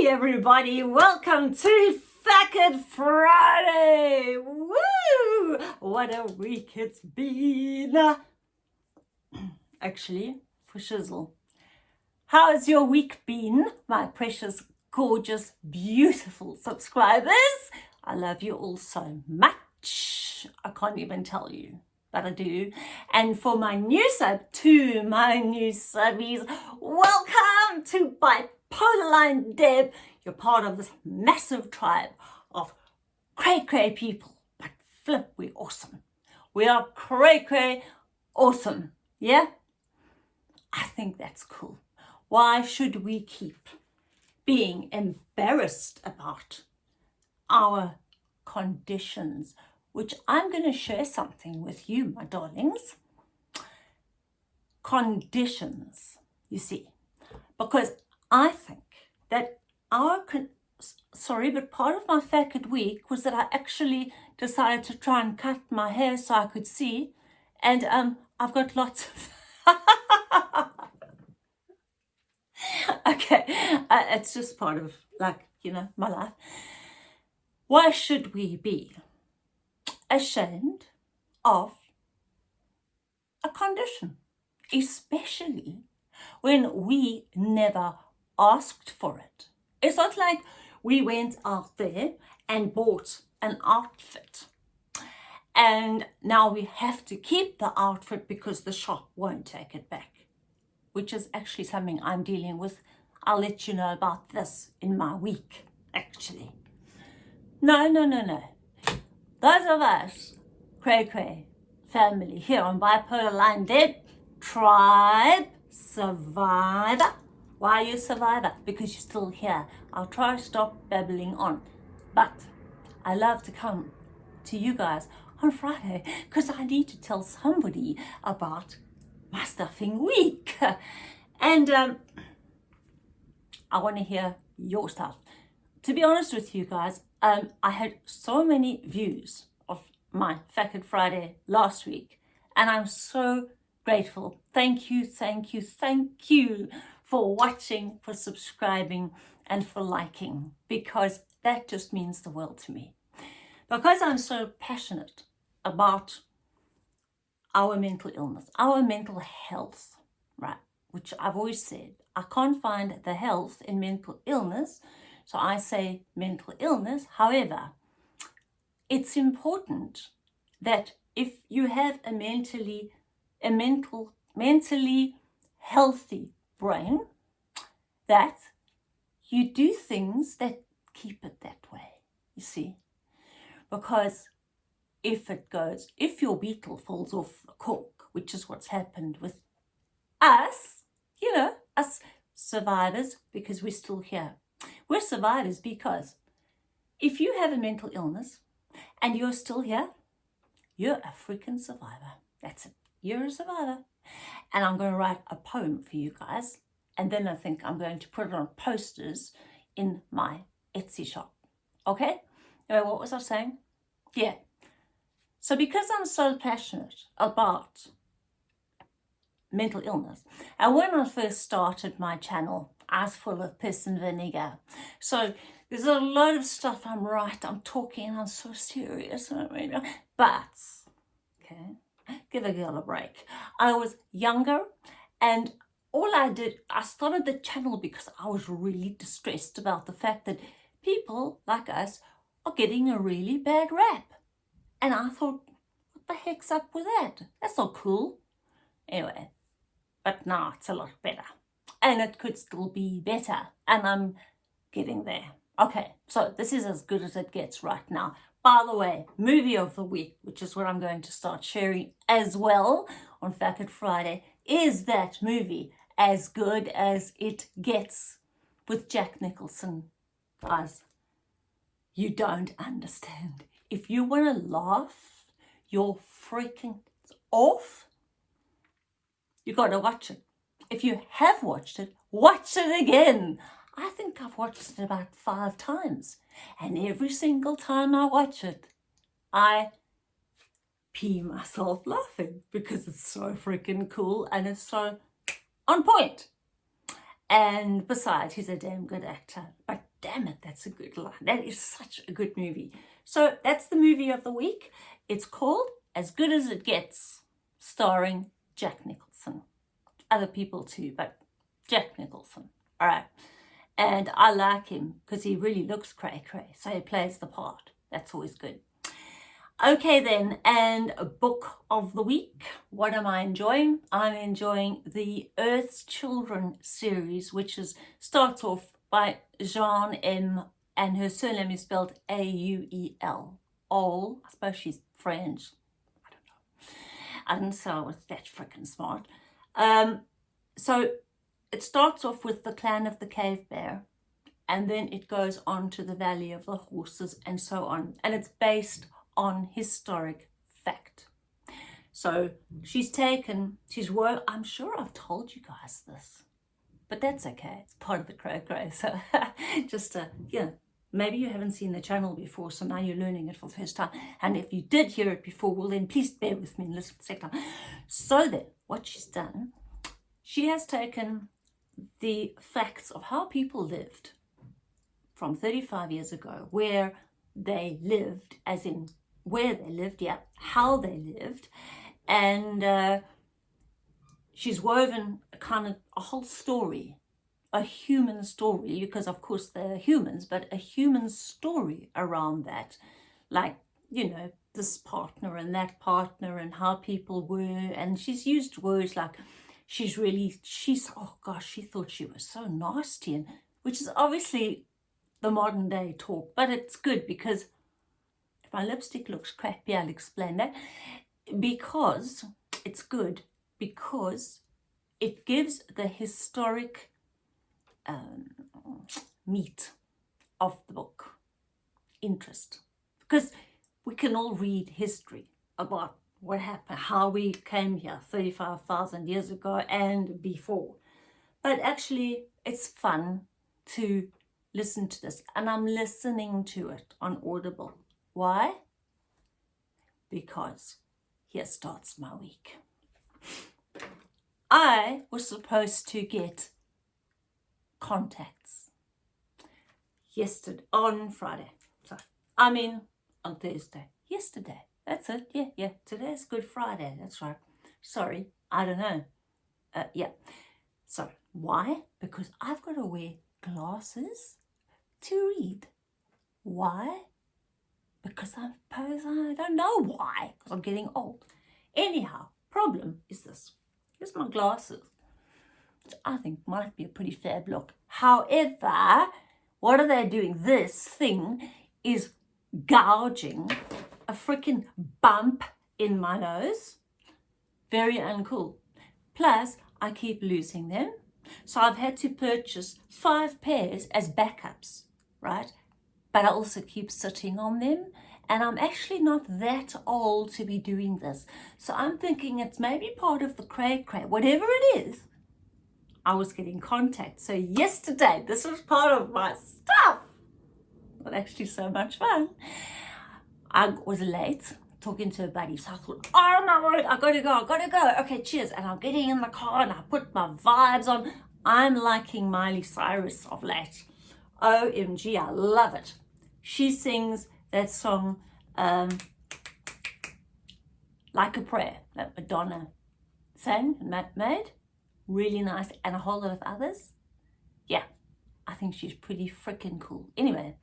Hey everybody, welcome to Facket Friday! Woo! What a week it's been! Actually, for shizzle. How has your week been, my precious, gorgeous, beautiful subscribers? I love you all so much. I can't even tell you but I do. And for my new sub, to my new subbies, welcome to Bipolar Line Deb. You're part of this massive tribe of cray cray people. But flip, we're awesome. We are cray cray awesome. Yeah? I think that's cool. Why should we keep being embarrassed about our conditions? which I'm going to share something with you, my darlings. Conditions, you see, because I think that our, sorry, but part of my Facket week was that I actually decided to try and cut my hair so I could see, and um, I've got lots of... okay, uh, it's just part of, like, you know, my life. Why should we be ashamed of a condition, especially when we never asked for it. It's not like we went out there and bought an outfit and now we have to keep the outfit because the shop won't take it back, which is actually something I'm dealing with. I'll let you know about this in my week, actually. No, no, no, no. Those of us, Cray Cray family here on Bipolar Line Deb, tribe, survivor. Why are you a survivor? Because you're still here. I'll try to stop babbling on. But I love to come to you guys on Friday because I need to tell somebody about my stuffing week. And um, I want to hear your stuff. To be honest with you guys, um, I had so many views of my Facket Friday last week and I'm so grateful. Thank you, thank you, thank you for watching, for subscribing and for liking because that just means the world to me. Because I'm so passionate about our mental illness, our mental health, right, which I've always said, I can't find the health in mental illness so I say mental illness. However, it's important that if you have a mentally, a mental, mentally healthy brain, that you do things that keep it that way, you see. Because if it goes, if your beetle falls off the cork, which is what's happened with us, you know, us survivors, because we're still here. We're survivors because if you have a mental illness and you're still here, you're a freaking survivor. That's it. You're a survivor. And I'm going to write a poem for you guys. And then I think I'm going to put it on posters in my Etsy shop. Okay? Anyway, what was I saying? Yeah. So because I'm so passionate about mental illness, and when I first started my channel, I was full of piss and vinegar. So there's a lot of stuff I'm right, I'm talking, I'm so serious. But, okay, give a girl a break. I was younger and all I did, I started the channel because I was really distressed about the fact that people like us are getting a really bad rap. And I thought, what the heck's up with that? That's not cool. Anyway, but now it's a lot better and it could still be better and I'm getting there. Okay, so this is as good as it gets right now. By the way, movie of the week, which is what I'm going to start sharing as well on Facket Friday, is that movie as good as it gets with Jack Nicholson. Guys, you don't understand. If you want to laugh you're freaking off, you got to watch it. If you have watched it, watch it again. I think I've watched it about five times. And every single time I watch it, I pee myself laughing because it's so freaking cool and it's so on point. And besides, he's a damn good actor. But damn it, that's a good line. That is such a good movie. So that's the movie of the week. It's called As Good As It Gets, starring Jack Nicholson. Other people too, but Jack Nicholson. All right. And I like him because he really looks cray cray. So he plays the part. That's always good. Okay then, and a book of the week. What am I enjoying? I'm enjoying the Earth's Children series, which is starts off by Jean M. And her surname is spelled A-U-E-L. All, I suppose she's French. I don't know. And so was that freaking smart. Um, so it starts off with the clan of the cave bear and then it goes on to the valley of the horses and so on. And it's based on historic fact. So she's taken, she's worked, I'm sure I've told you guys this, but that's okay. It's part of the crow crow. So just, uh, yeah, maybe you haven't seen the channel before, so now you're learning it for the first time. And if you did hear it before, well then please bear with me and listen for a second. So then, what she's done, she has taken the facts of how people lived from 35 years ago, where they lived, as in where they lived, yeah, how they lived. And uh, she's woven a kind of a whole story, a human story, because of course they're humans, but a human story around that. Like, you know, this partner and that partner and how people were. And she's used words like, she's really, she's, oh gosh, she thought she was so nasty. And which is obviously the modern day talk, but it's good because if my lipstick looks crappy, I'll explain that. Because it's good, because it gives the historic um, meat of the book interest. Because we can all read history about what happened, how we came here 35,000 years ago and before. But actually, it's fun to listen to this. And I'm listening to it on Audible. Why? Because here starts my week. I was supposed to get contacts yesterday, on Friday. Sorry, I mean, on Thursday. Yesterday. That's it. Yeah, yeah. Today's Good Friday. That's right. Sorry. I don't know. Uh, yeah. So, why? Because I've got to wear glasses to read. Why? because I suppose I don't know why, because I'm getting old. Anyhow, problem is this. Here's my glasses, which I think might be a pretty fab look. However, what are they doing? This thing is gouging a freaking bump in my nose. Very uncool. Plus, I keep losing them. So I've had to purchase five pairs as backups, right? but I also keep sitting on them. And I'm actually not that old to be doing this. So I'm thinking it's maybe part of the cray cray, whatever it is. I was getting contact. So yesterday, this was part of my stuff. Well, actually so much fun. I was late talking to a buddy. So I thought, oh my word, I gotta go, I gotta go. Okay, cheers. And I'm getting in the car and I put my vibes on. I'm liking Miley Cyrus of late. OMG, I love it. She sings that song, um, Like a Prayer, that Madonna sang and made. Really nice, and a whole lot of others. Yeah, I think she's pretty freaking cool. Anyway,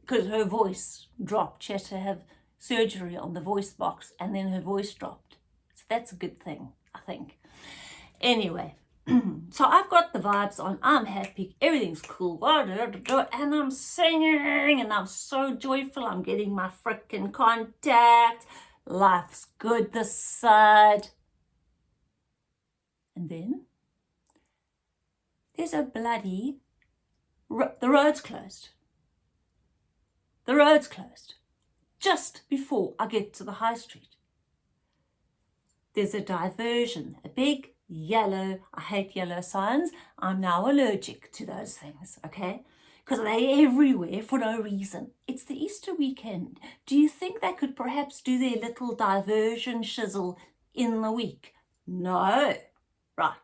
because her voice dropped. She had to have surgery on the voice box and then her voice dropped. So that's a good thing, I think. Anyway, so I've got the vibes on, I'm happy, everything's cool, and I'm singing, and I'm so joyful, I'm getting my freaking contact, life's good this side. And then, there's a bloody, the road's closed. The road's closed, just before I get to the high street. There's a diversion, a big yellow, I hate yellow signs. I'm now allergic to those things, okay? Because they're everywhere for no reason. It's the Easter weekend. Do you think they could perhaps do their little diversion shizzle in the week? No. Right.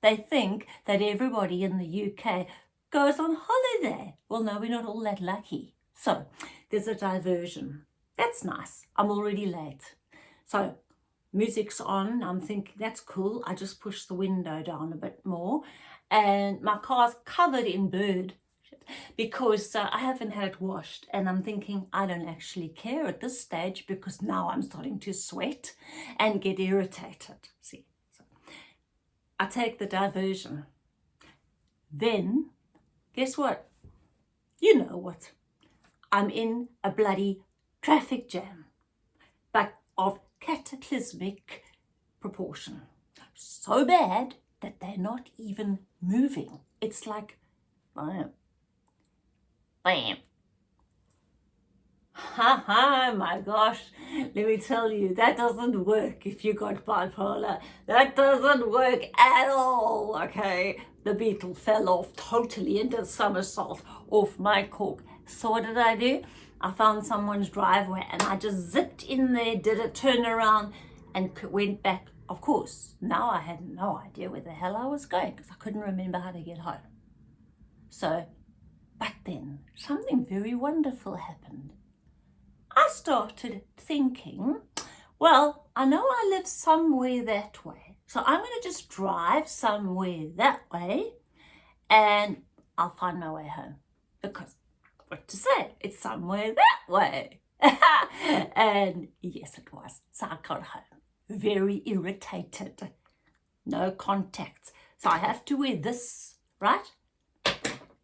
They think that everybody in the UK goes on holiday. Well, no, we're not all that lucky. So there's a diversion. That's nice. I'm already late. So music's on. I'm thinking, that's cool. I just push the window down a bit more. And my car's covered in bird because uh, I haven't had it washed and I'm thinking I don't actually care at this stage because now I'm starting to sweat and get irritated. See, so I take the diversion. Then, guess what? You know what? I'm in a bloody traffic jam, but of cataclysmic proportion. So bad that they're not even moving. It's like, bam, bam. Ha ha, my gosh, let me tell you, that doesn't work if you got bipolar. That doesn't work at all, okay? The beetle fell off totally into somersault off my cork. So what did I do? I found someone's driveway and I just zipped in there, did a turnaround and went back. Of course, now I had no idea where the hell I was going because I couldn't remember how to get home. So, but then something very wonderful happened. I started thinking, well, I know I live somewhere that way. So I'm going to just drive somewhere that way and I'll find my way home because what to say, it's somewhere that way. and yes, it was. So I got home very irritated. No contacts. So I have to wear this, right?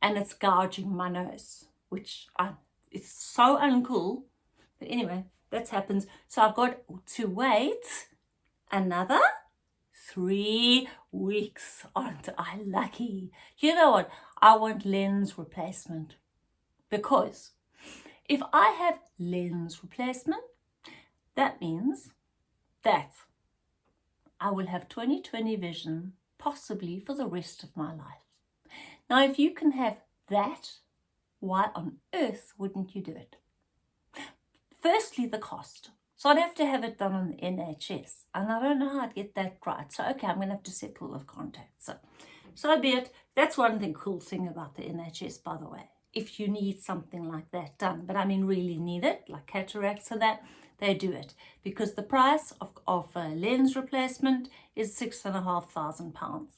And it's gouging my nose, which I, it's so uncool. But anyway, that happens. So I've got to wait another three weeks. Aren't I lucky? You know what? I want lens replacement because if I have lens replacement, that means that I will have 20/20 vision possibly for the rest of my life. Now, if you can have that, why on earth wouldn't you do it? Firstly, the cost. So I'd have to have it done on the NHS, and I don't know how I'd get that right. So, okay, I'm going to have to settle with contacts. So, so be it. That's one thing, cool thing about the NHS, by the way if you need something like that done. But I mean really need it, like cataracts and that, they do it. Because the price of, of a lens replacement is six and a half thousand pounds.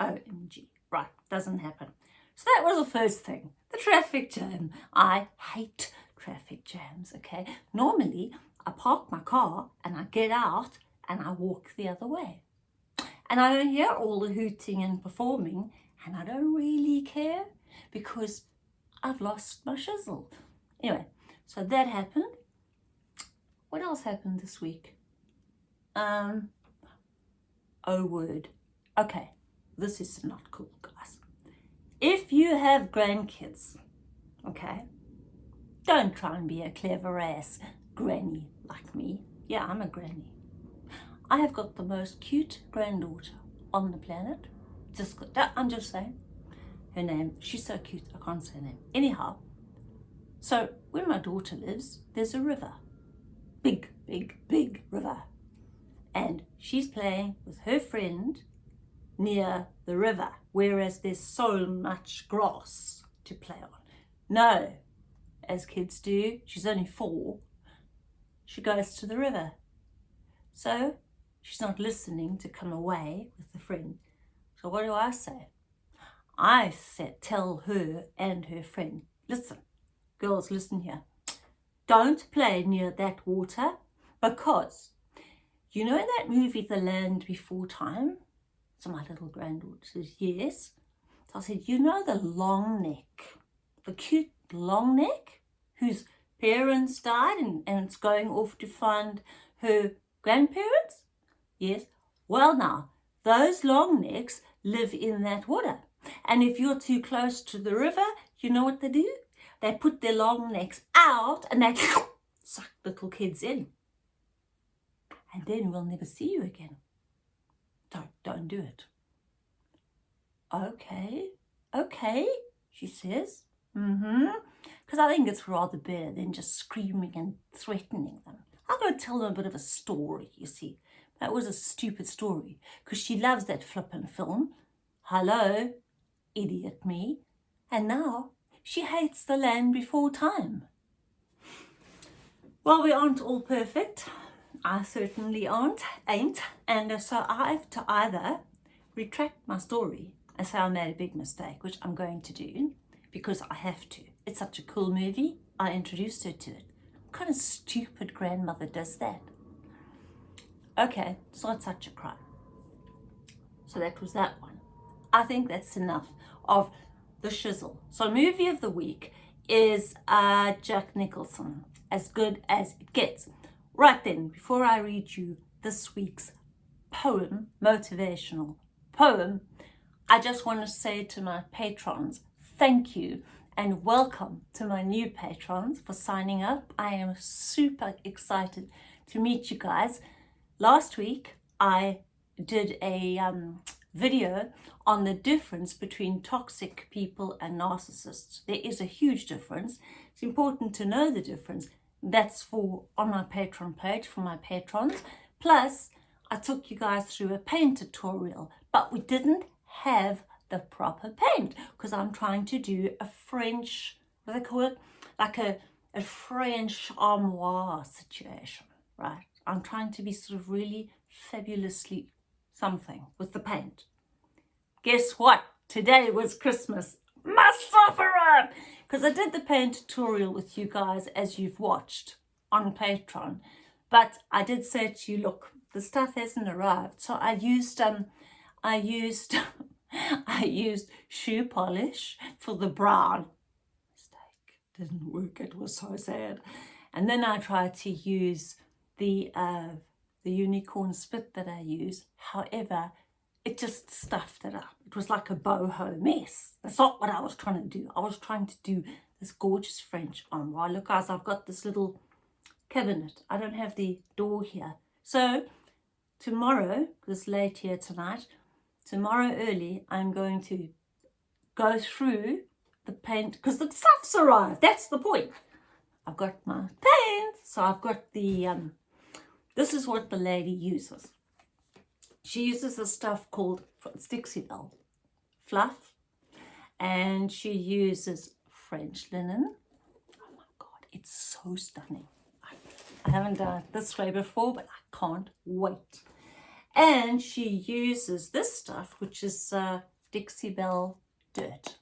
OMG. Right, doesn't happen. So that was the first thing. The traffic jam. I hate traffic jams, okay? Normally, I park my car and I get out and I walk the other way. And I don't hear all the hooting and performing and I don't really care because I've lost my shizzle. Anyway, so that happened. What else happened this week? Um, oh word. Okay, this is not cool, guys. If you have grandkids, okay, don't try and be a clever ass granny like me. Yeah, I'm a granny. I have got the most cute granddaughter on the planet. Just, I'm just saying her name. She's so cute, I can't say her name. Anyhow, so where my daughter lives, there's a river. Big, big, big river. And she's playing with her friend near the river, whereas there's so much grass to play on. No, as kids do, she's only four, she goes to the river. So she's not listening to come away with the friend. So what do I say? I said, tell her and her friend, listen, girls, listen here. Don't play near that water because you know that movie, The Land Before Time? So my little granddaughter says, yes. So I said, you know the long neck, the cute long neck whose parents died and, and it's going off to find her grandparents? Yes. Well now, those long necks live in that water. And if you're too close to the river, you know what they do? They put their long necks out and they suck little kids in. And then we'll never see you again. Don't, don't do it. Okay, okay, she says. Mm-hmm. Because I think it's rather better than just screaming and threatening them. Going to tell them a bit of a story, you see. That was a stupid story because she loves that flippin' film. Hello, idiot me. And now she hates the land before time. Well, we aren't all perfect. I certainly aren't, ain't. And so I have to either retract my story and say I made a big mistake, which I'm going to do because I have to. It's such a cool movie. I introduced her to it. What kind of stupid grandmother does that? Okay, it's not such a crime. So that was that one. I think that's enough of the shizzle. So movie of the week is uh, Jack Nicholson, as good as it gets. Right then, before I read you this week's poem, motivational poem, I just want to say to my patrons, thank you and welcome to my new patrons for signing up. I am super excited to meet you guys. Last week, I did a um, video on the difference between toxic people and narcissists. There is a huge difference. It's important to know the difference. That's for on my Patreon page for my patrons. Plus, I took you guys through a paint tutorial, but we didn't have the proper paint because I'm trying to do a French, what do they call it? Like a, a French armoire situation, right? I'm trying to be sort of really fabulously something with the paint. Guess what? Today was Christmas. Must! Because I did the paint tutorial with you guys as you've watched on Patreon. But I did say to you, look, the stuff hasn't arrived. So I used, um, I used, I used shoe polish for the brown. Mistake. Didn't work. It was so sad. And then I tried to use the, uh, the unicorn spit that I use. However, it just stuffed it up. It was like a boho mess. That's not what I was trying to do. I was trying to do this gorgeous French armoire. Look guys, I've got this little cabinet. I don't have the door here. So tomorrow, because late here tonight, tomorrow early, I'm going to go through the paint because the stuff's arrived. That's the point. I've got my paint. So I've got the, um, this is what the lady uses. She uses a stuff called Dixie Belle fluff and she uses French linen. Oh my God, it's so stunning. I haven't done it this way before, but I can't wait. And she uses this stuff, which is uh, Dixie Belle Dirt.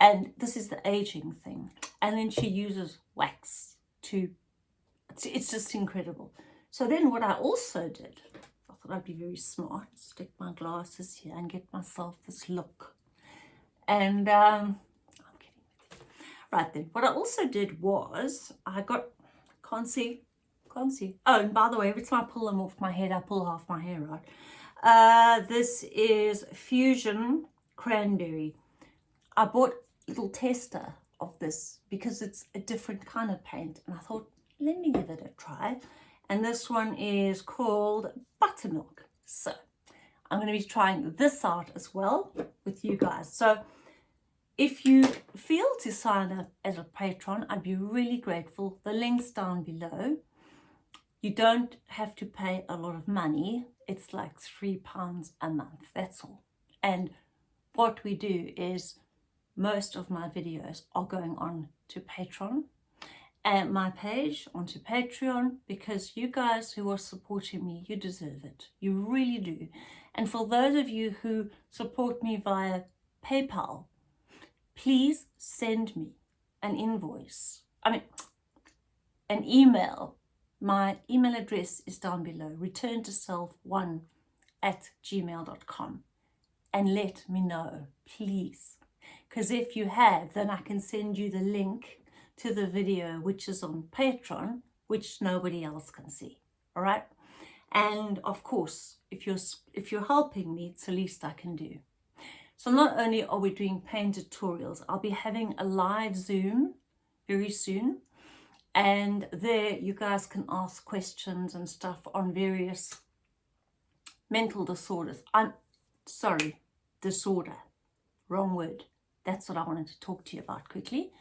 And this is the aging thing. And then she uses wax to, it's, it's just incredible. So then what I also did thought I'd be very smart, stick my glasses here and get myself this look. And um, I'm kidding. Right then, what I also did was I got, can't see, can't see. Oh, and by the way, every time I pull them off my head, I pull half my hair out. Uh, this is Fusion Cranberry. I bought a little tester of this because it's a different kind of paint. And I thought, let me give it a try and this one is called Buttermilk. So I'm going to be trying this out as well with you guys. So if you feel to sign up as a patron, I'd be really grateful. The link's down below. You don't have to pay a lot of money. It's like three pounds a month, that's all. And what we do is most of my videos are going on to Patreon and my page onto Patreon because you guys who are supporting me, you deserve it. You really do. And for those of you who support me via PayPal, please send me an invoice. I mean, an email. My email address is down below, return to self1 at gmail.com and let me know, please. Because if you have, then I can send you the link to the video which is on Patreon, which nobody else can see. All right. And of course, if you're if you're helping me, it's the least I can do. So not only are we doing paint tutorials, I'll be having a live Zoom very soon. And there you guys can ask questions and stuff on various mental disorders. I'm sorry, disorder, wrong word. That's what I wanted to talk to you about quickly.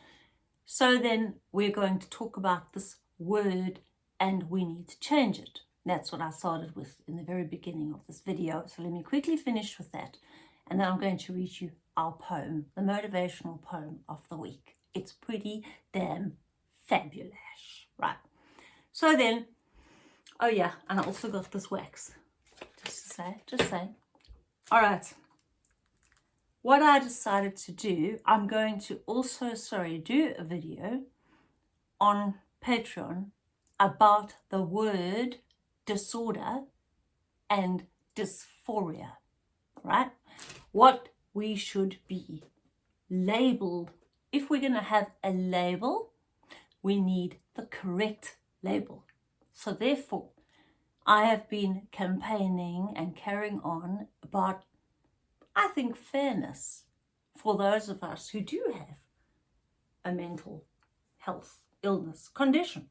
So then we're going to talk about this word and we need to change it. That's what I started with in the very beginning of this video. So let me quickly finish with that. And then I'm going to read you our poem, the motivational poem of the week. It's pretty damn fabulous, right? So then, oh yeah, and I also got this wax, just to say, just say. All right, what I decided to do, I'm going to also, sorry, do a video on Patreon about the word disorder and dysphoria, right? What we should be labeled. If we're going to have a label, we need the correct label. So therefore, I have been campaigning and carrying on about, I think, fairness for those of us who do have a mental health illness condition.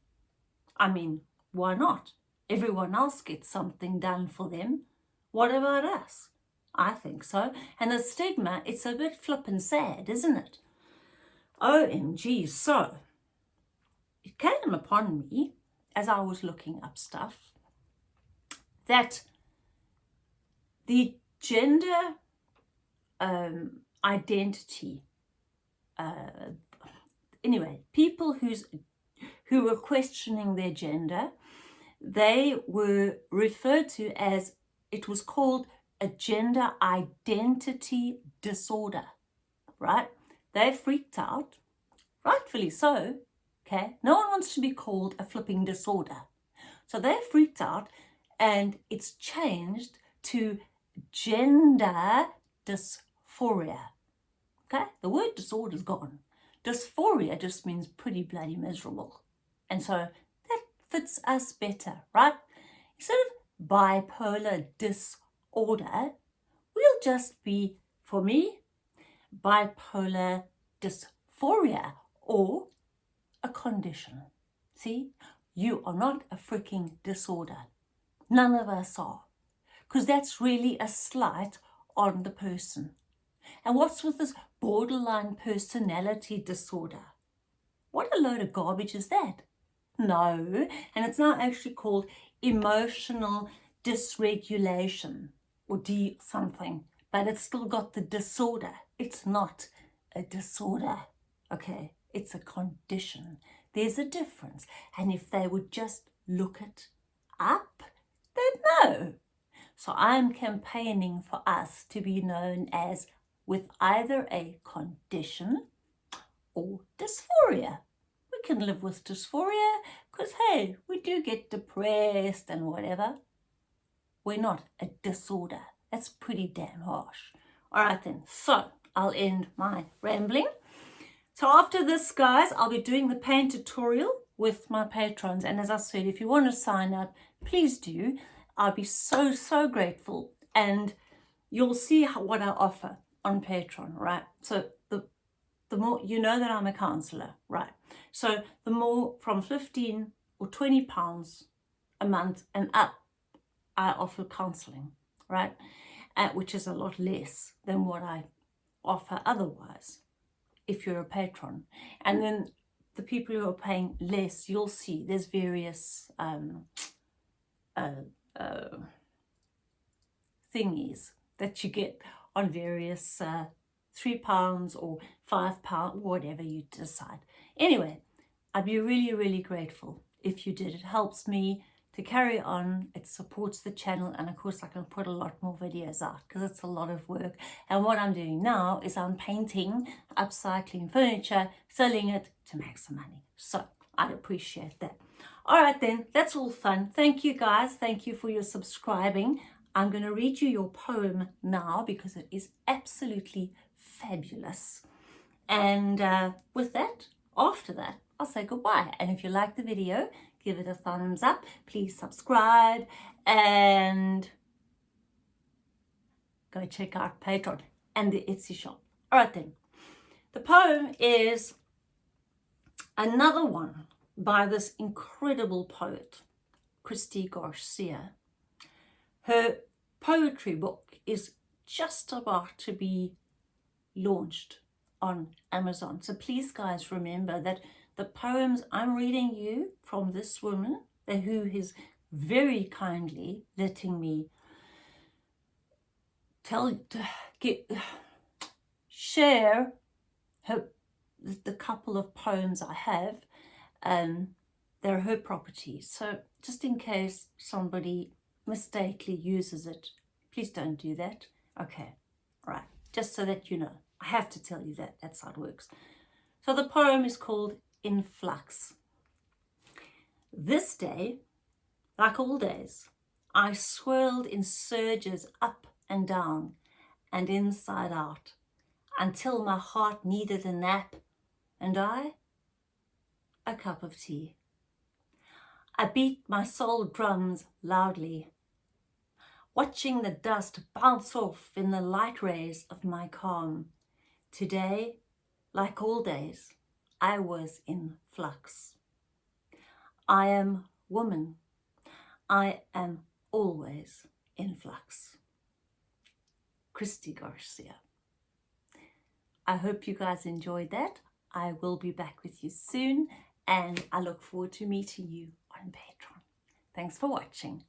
I mean, why not? Everyone else gets something done for them. What about us? I think so. And the stigma, it's a bit flippin' sad, isn't it? OMG. So, it came upon me as I was looking up stuff that the gender um, identity, uh, anyway, people who's who were questioning their gender, they were referred to as, it was called a gender identity disorder, right? They freaked out, rightfully so, okay? No one wants to be called a flipping disorder. So they freaked out and it's changed to gender dysphoria, okay? The word disorder is gone. Dysphoria just means pretty bloody miserable. And so that fits us better, right? Instead of bipolar disorder, we'll just be, for me, bipolar dysphoria or a condition. See, you are not a freaking disorder. None of us are. Because that's really a slight on the person. And what's with this borderline personality disorder? What a load of garbage is that? No, and it's now actually called emotional dysregulation or D something, but it's still got the disorder. It's not a disorder, okay? It's a condition. There's a difference. And if they would just look it up, they'd know. So I'm campaigning for us to be known as with either a condition or dysphoria. We can live with dysphoria because, hey, we do get depressed and whatever. We're not a disorder. That's pretty damn harsh. All right then, so I'll end my rambling. So after this, guys, I'll be doing the paint tutorial with my patrons. And as I said, if you want to sign up, please do. I'll be so, so grateful. And you'll see how, what I offer on Patreon, right? So the, the more, you know that I'm a counsellor, right? So the more from 15 or 20 pounds a month and up, I offer counselling, right? Uh, which is a lot less than what I offer otherwise if you're a patron. And then the people who are paying less, you'll see there's various um, uh, uh, thingies that you get on various uh, three pounds or five pounds, whatever you decide. Anyway, I'd be really, really grateful if you did. It helps me to carry on. It supports the channel and of course I can put a lot more videos out because it's a lot of work. And what I'm doing now is I'm painting, upcycling furniture, selling it to make some money. So I'd appreciate that. All right then, that's all fun. Thank you guys. Thank you for your subscribing. I'm going to read you your poem now because it is absolutely fabulous. And uh, with that, after that, I'll say goodbye. And if you like the video, give it a thumbs up. Please subscribe and go check out Patreon and the Etsy shop. All right then. The poem is another one by this incredible poet, Christy Garcia. Her poetry book is just about to be launched on Amazon. So please guys remember that the poems I'm reading you from this woman who is very kindly letting me tell get share her the, couple of poems I have. Um, they're her property. So just in case somebody mistakenly uses it, please don't do that. Okay, right. Just so that you know. I have to tell you that. That's how it works. So the poem is called In Flux. This day, like all days, I swirled in surges up and down and inside out until my heart needed a nap and I a cup of tea. I beat my soul drums loudly, watching the dust bounce off in the light rays of my calm. Today, like all days, I was in flux. I am woman. I am always in flux. Christy Garcia. I hope you guys enjoyed that. I will be back with you soon and I look forward to meeting you on Patreon. Thanks for watching.